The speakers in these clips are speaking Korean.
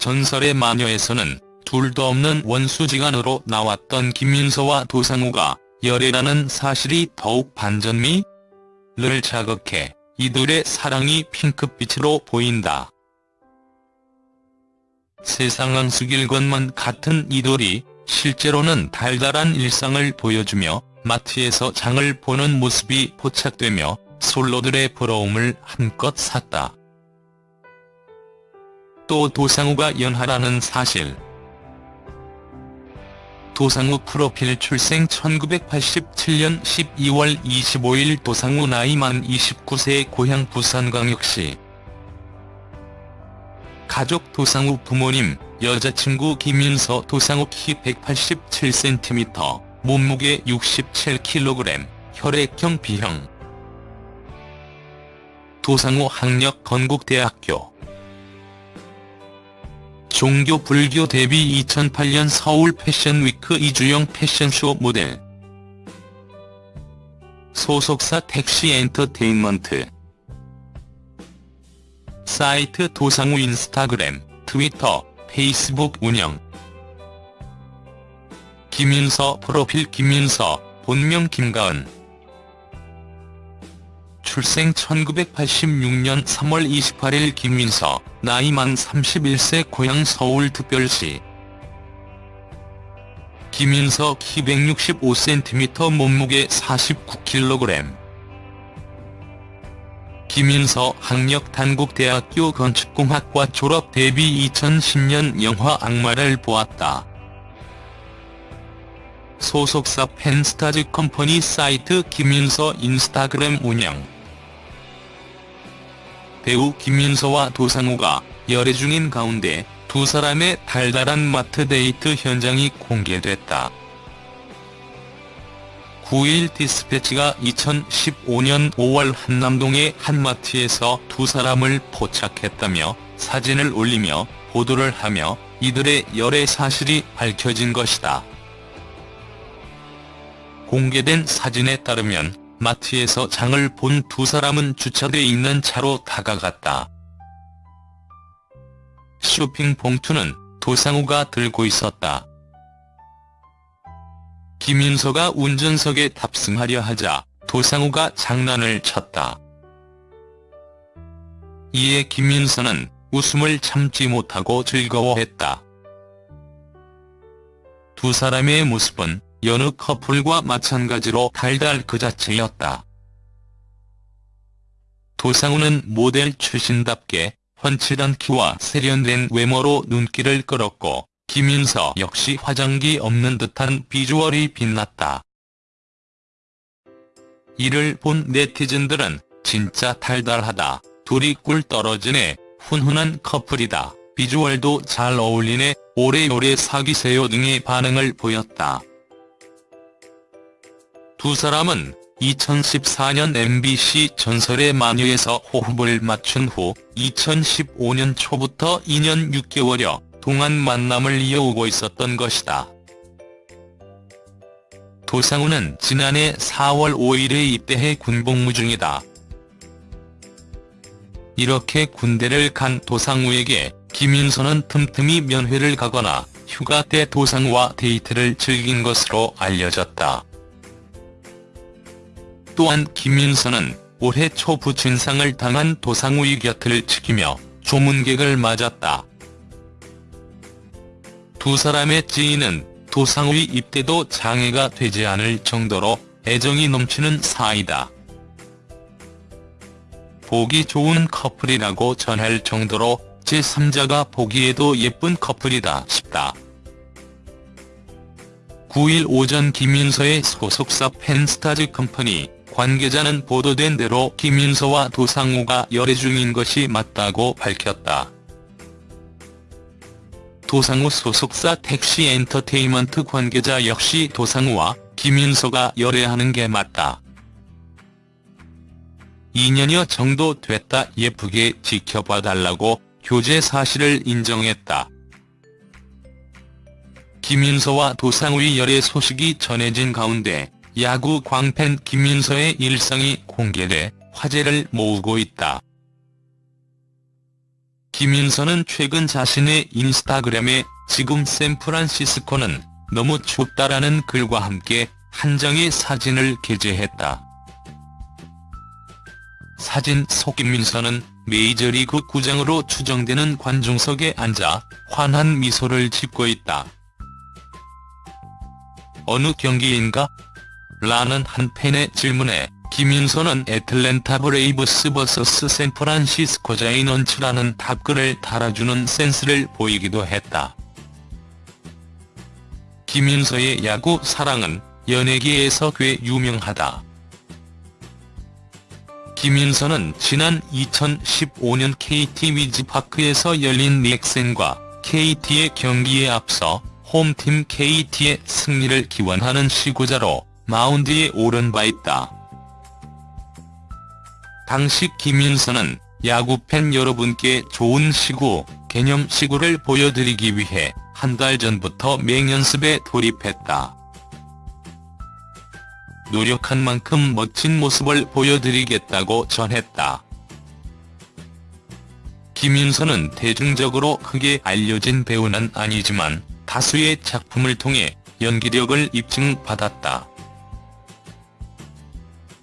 전설의 마녀에서는 둘도 없는 원수지간으로 나왔던 김민서와 도상우가 열애라는 사실이 더욱 반전미를 자극해 이들의 사랑이 핑크빛으로 보인다. 세상은 수길 것만 같은 이들이 실제로는 달달한 일상을 보여주며 마트에서 장을 보는 모습이 포착되며 솔로들의 부러움을 한껏 샀다. 또 도상우가 연하라는 사실. 도상우 프로필 출생 1987년 12월 25일 도상우 나이 만 29세 고향 부산광역시. 가족 도상우 부모님, 여자친구 김윤서 도상우 키 187cm, 몸무게 67kg, 혈액형 B형. 도상우 학력 건국대학교 종교 불교 데뷔 2008년 서울 패션위크 이주영 패션쇼 모델 소속사 택시 엔터테인먼트. 사이트 도상우 인스타그램, 트위터, 페이스북 운영. 김윤서 프로필 김윤서, 본명 김가은 출생 1986년 3월 28일 김민서, 나이 만 31세 고향 서울특별시. 김인서 키 165cm 몸무게 49kg 김인서 학력 단국대학교 건축공학과 졸업 데뷔 2010년 영화 악마를 보았다. 소속사 팬스타즈 컴퍼니 사이트 김윤서 인스타그램 운영 배우 김윤서와 도상우가 열애 중인 가운데 두 사람의 달달한 마트 데이트 현장이 공개됐다. 9일 디스패치가 2015년 5월 한남동의 한 마트에서 두 사람을 포착했다며 사진을 올리며 보도를 하며 이들의 열애 사실이 밝혀진 것이다. 공개된 사진에 따르면 마트에서 장을 본 두 사람은 주차돼 있는 차로 다가갔다. 쇼핑 봉투는 도상우가 들고 있었다. 김윤서가 운전석에 탑승하려 하자 도상우가 장난을 쳤다. 이에 김윤서는 웃음을 참지 못하고 즐거워했다. 두 사람의 모습은 여느 커플과 마찬가지로 달달 그 자체였다. 도상우는 모델 출신답게 훤칠한 키와 세련된 외모로 눈길을 끌었고 김윤서 역시 화장기 없는 듯한 비주얼이 빛났다. 이를 본 네티즌들은 진짜 달달하다, 둘이 꿀 떨어지네, 훈훈한 커플이다, 비주얼도 잘 어울리네, 오래오래 사귀세요 등의 반응을 보였다. 두 사람은 2014년 MBC 전설의 마녀에서 호흡을 맞춘 후 2015년 초부터 2년 6개월여 동안 만남을 이어오고 있었던 것이다. 도상우는 지난해 4월 5일에 입대해 군복무 중이다. 이렇게 군대를 간 도상우에게 김윤서는 틈틈이 면회를 가거나 휴가 때 도상우와 데이트를 즐긴 것으로 알려졌다. 또한 김윤서는 올해 초 부친상을 당한 도상우의 곁을 지키며 조문객을 맞았다. 두 사람의 지인은 도상우의 입대도 장애가 되지 않을 정도로 애정이 넘치는 사이다. 보기 좋은 커플이라고 전할 정도로 제3자가 보기에도 예쁜 커플이다 싶다. 9일 오전 김윤서의 소속사 팬스타즈 컴퍼니 관계자는 보도된 대로 김윤서와 도상우가 열애 중인 것이 맞다고 밝혔다. 도상우 소속사 택시 엔터테인먼트 관계자 역시 도상우와 김윤서가 열애하는 게 맞다. 2년여 정도 됐다 예쁘게 지켜봐 달라고 교제 사실을 인정했다. 김윤서와 도상우의 열애 소식이 전해진 가운데 야구 광팬 김윤서의 일상이 공개돼 화제를 모으고 있다. 김윤서는 최근 자신의 인스타그램에 지금 샌프란시스코는 너무 춥다라는 글과 함께 한 장의 사진을 게재했다. 사진 속 김민서는 메이저리그 구장으로 추정되는 관중석에 앉아 환한 미소를 짓고 있다. 어느 경기인가? 라는 한 팬의 질문에 김윤서는 애틀랜타 브레이브스 vs 샌프란시스코 자이언츠라는 답글을 달아주는 센스를 보이기도 했다. 김윤서의 야구 사랑은 연예계에서 꽤 유명하다. 김윤서는 지난 2015년 KT 위즈파크에서 열린 넥센과 KT의 경기에 앞서 홈팀 KT의 승리를 기원하는 시구자로 마운드에 오른 바 있다. 당시 김윤서는 야구팬 여러분께 좋은 시구, 개념 시구를 보여드리기 위해 한 달 전부터 맹연습에 돌입했다. 노력한 만큼 멋진 모습을 보여드리겠다고 전했다. 김윤서는 대중적으로 크게 알려진 배우는 아니지만 다수의 작품을 통해 연기력을 입증받았다.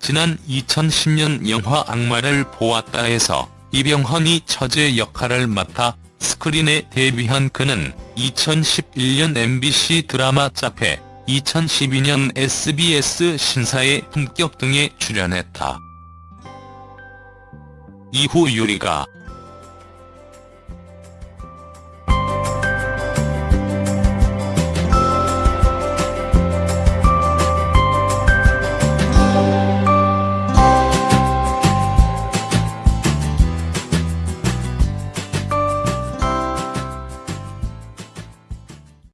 지난 2010년 영화 악마를 보았다에서 이병헌이 처제 역할을 맡아 스크린에 데뷔한 그는 2011년 MBC 드라마 짭해 2012년 SBS 신사의 품격 등에 출연했다. 이후 유리가